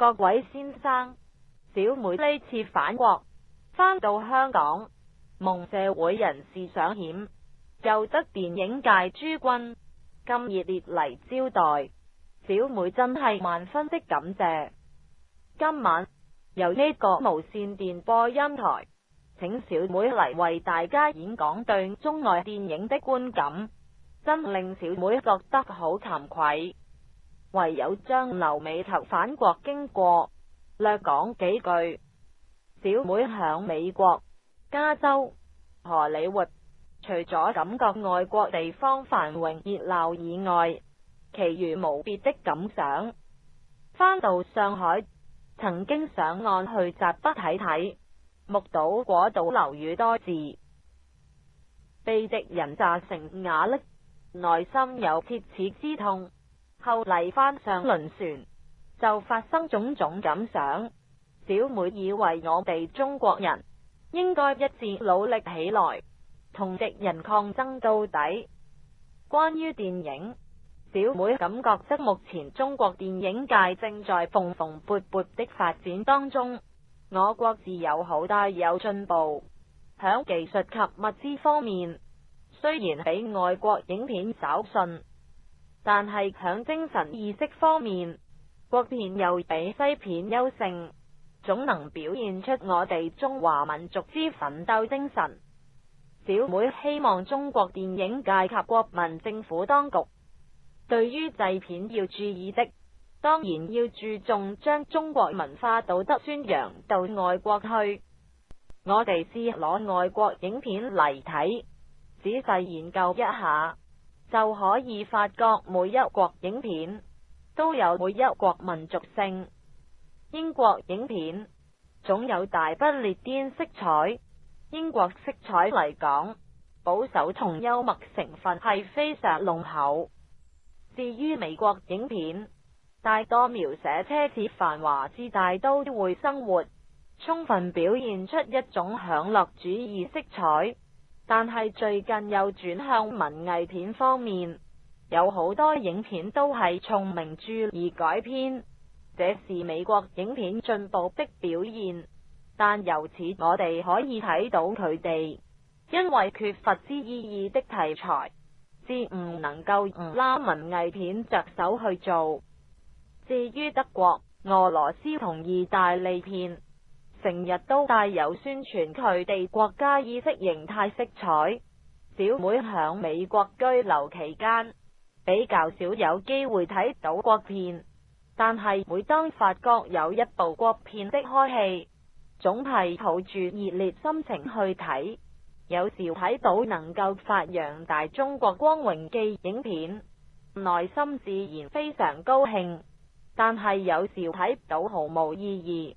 各位先生，小妹呢次返国，返到香港，蒙社会人士赏险，又得电影界诸君咁热烈嚟招待，小妹真系万分的感谢。今晚由呢个无线电播音台，请小妹嚟为大家演讲对中外电影的观感，真令小妹觉得好惭愧。唯有将留美头返国经过略讲几句。小妹响美国加州荷里活，除咗感觉外国地方繁荣热闹以外，其余无别的感想。返到上海，曾经上岸去闸北睇睇，目睹嗰度楼宇多字，被敌人炸成瓦砾，内心有切齿之痛。后嚟翻上轮船，就发生种种感想。小妹以为我哋中国人应该一致努力起来，同敌人抗争到底。关于电影，小妹感觉即目前中国电影界正在蓬蓬勃勃的发展当中，我国自有好大有进步。响技术及物资方面，虽然比外国影片稍逊。但系响精神意识方面，国片又比西片优胜，总能表现出我哋中华民族之奋斗精神。小妹希望中国电影界及国民政府当局，对于制片要注意的，当然要注重将中国文化道德宣扬到外国去。我哋是攞外国影片嚟睇，仔细研究一下。就可以发觉每一国影片都有每一国民族性。英国影片总有大不列颠色彩，英国色彩嚟讲，保守同幽默成分系非常浓厚。至于美国影片，大多描写奢侈繁华之大都会生活，充分表现出一种享乐主义色彩。但系最近又转向文艺片方面，有好多影片都系从名著而改编，这是美国影片进步的表现。但由此我哋可以睇到佢哋因为缺乏之意义的题材，至唔能够拉文艺片着手去做。至于德国、俄罗斯同意大利片。成日都带有宣传佢哋国家意识形态色彩。小妹响美国居留期间，比较少有机会睇到国片，但系每当发觉有一部国片的开戏，总系抱住热烈心情去睇。有时睇到能够发扬大中国光荣记影片，内心自然非常高兴。但系有时睇到毫无意义。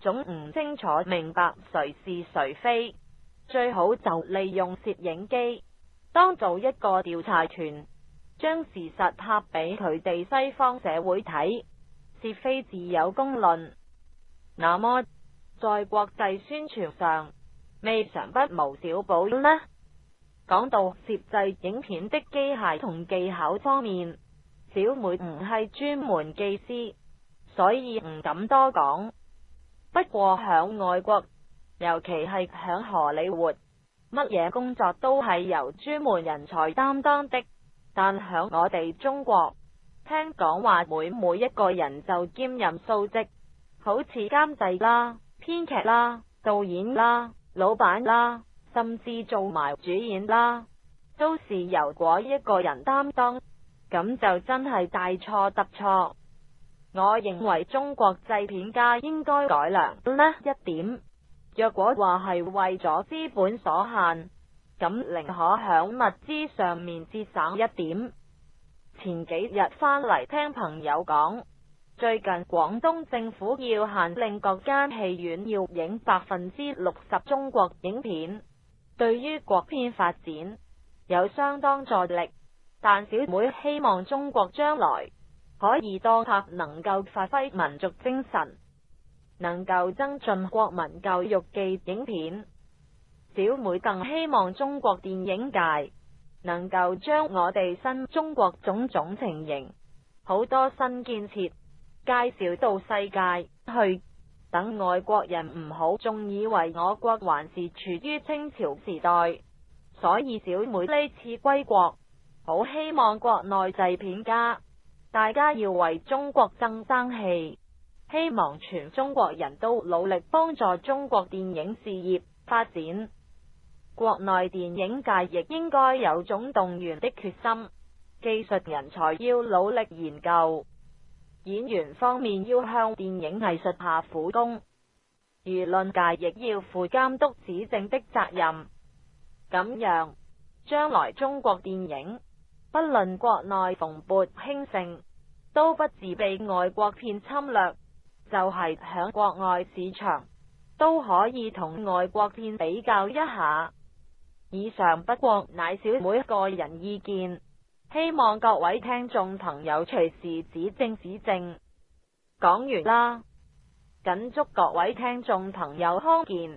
总唔清楚明白谁是谁非，最好就利用摄影机当做一个调查团，将事实拍俾佢哋西方社会睇，是非自有公论。那么在国际宣传上，未尝不无小补呢。讲到摄制影片的机械同技巧方面，小妹唔系专门技师，所以唔敢多讲。不过响外国，尤其系响荷里活，乜嘢工作都系由专门人才担当的。但响我哋中国，听讲话每每一个人就兼任数职，好似监制啦、编剧啦、导演啦、老板啦，甚至做埋主演啦，都是由嗰一个人担当，咁就真系大错特错。我认为中国制片家应该改良呢一点。若果话系为咗资本所限，咁宁可响物资上面节省一点。前几日翻嚟听朋友讲，最近广东政府要限令各间戏院要影百分之六十中国影片，对于国片发展有相当助力。但小妹希望中国将来。可以多拍，能够发挥民族精神，能够增进国民教育嘅影片。小妹更希望中国电影界能够将我哋新中国种种情形，好多新建设介绍到世界去。等外国人唔好仲以为我国还是处于清朝时代，所以小妹呢次归国，好希望国内制片家。大家要为中国争争气，希望全中国人都努力帮助中国电影事业发展。国内电影界亦应该有种动员的决心，技术人才要努力研究，演员方面要向电影艺术下苦功，舆论界亦要负监督指正的责任。咁样，将来中国电影。不论国内蓬勃兴盛，都不自被外国片侵略，就系响国外市场都可以同外国片比较一下。以上不过乃小妹个人意见，希望各位听众朋友随时指正指正。讲完啦，紧祝各位听众朋友康健。